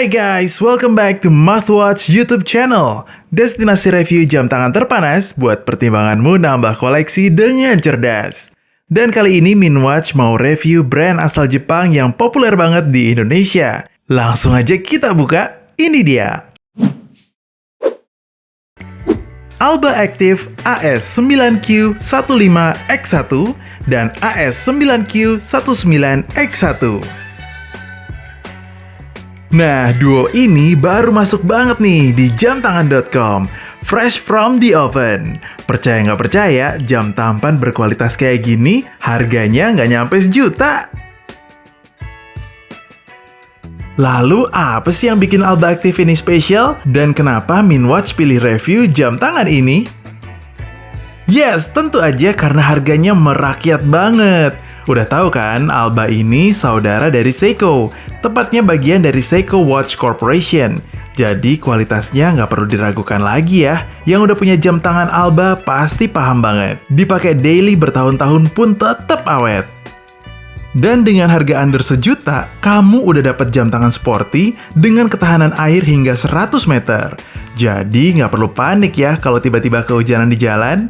Hai guys, welcome back to Mathwatch YouTube channel. Destinasi review jam tangan terpanas buat pertimbanganmu nambah koleksi dengan cerdas. Dan kali ini Minwatch mau review brand asal Jepang yang populer banget di Indonesia. Langsung aja kita buka, ini dia. Alba Active AS9Q15X1 dan AS9Q19X1. Nah, duo ini baru masuk banget nih di jamtangan.com. Fresh from the oven. Percaya nggak percaya, jam tampan berkualitas kayak gini, harganya nggak nyampe sejuta. Lalu apa sih yang bikin Alba Active ini spesial? Dan kenapa Minwatch pilih review jam tangan ini? Yes, tentu aja karena harganya merakyat banget. Udah tahu kan, Alba ini saudara dari Seiko, tepatnya bagian dari Seiko Watch Corporation. Jadi kualitasnya nggak perlu diragukan lagi ya. Yang udah punya jam tangan Alba pasti paham banget. Dipakai daily bertahun-tahun pun tetap awet. Dan dengan harga under sejuta, kamu udah dapat jam tangan sporty dengan ketahanan air hingga 100 meter. Jadi nggak perlu panik ya kalau tiba-tiba kehujanan di jalan.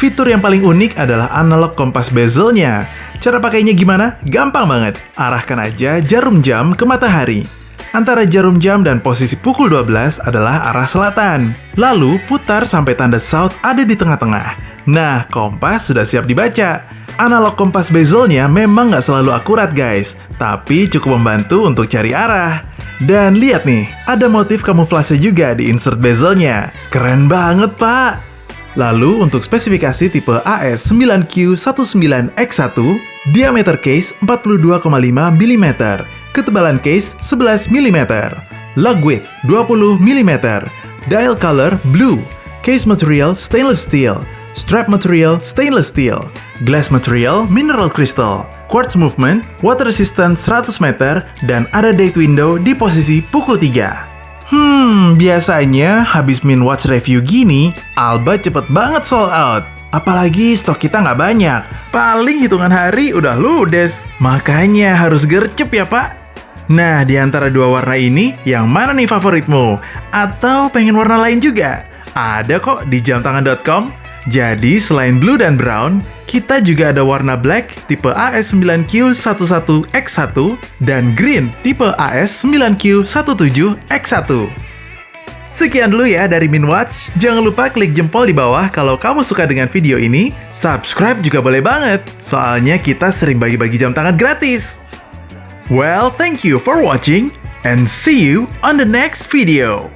Fitur yang paling unik adalah analog kompas bezelnya. Cara pakainya gimana? Gampang banget. Arahkan aja jarum jam ke matahari. Antara jarum jam dan posisi pukul 12 adalah arah selatan. Lalu putar sampai tanda south ada di tengah-tengah. Nah, kompas sudah siap dibaca. Analog kompas bezelnya memang nggak selalu akurat guys, tapi cukup membantu untuk cari arah. Dan lihat nih, ada motif kamuflase juga di insert bezelnya. Keren banget pak! Lalu untuk spesifikasi tipe AS9Q19X1, diameter case 42,5 mm, ketebalan case 11 mm, lug width 20 mm, dial color blue, case material stainless steel, strap material stainless steel, glass material mineral crystal, quartz movement, water resistant 100 meter, dan ada date window di posisi pukul 3. Hmm, biasanya habis min watch review gini, Alba cepet banget sold out. Apalagi stok kita nggak banyak. Paling hitungan hari udah ludes. Makanya harus gercep ya pak. Nah, di antara dua warna ini, yang mana nih favoritmu? Atau pengen warna lain juga? Ada kok di jamtangan.com. Jadi, selain blue dan brown, kita juga ada warna black tipe AS9Q11X1 dan green tipe AS9Q17X1. Sekian dulu ya dari Minwatch. Jangan lupa klik jempol di bawah kalau kamu suka dengan video ini. Subscribe juga boleh banget, soalnya kita sering bagi-bagi jam tangan gratis. Well, thank you for watching and see you on the next video.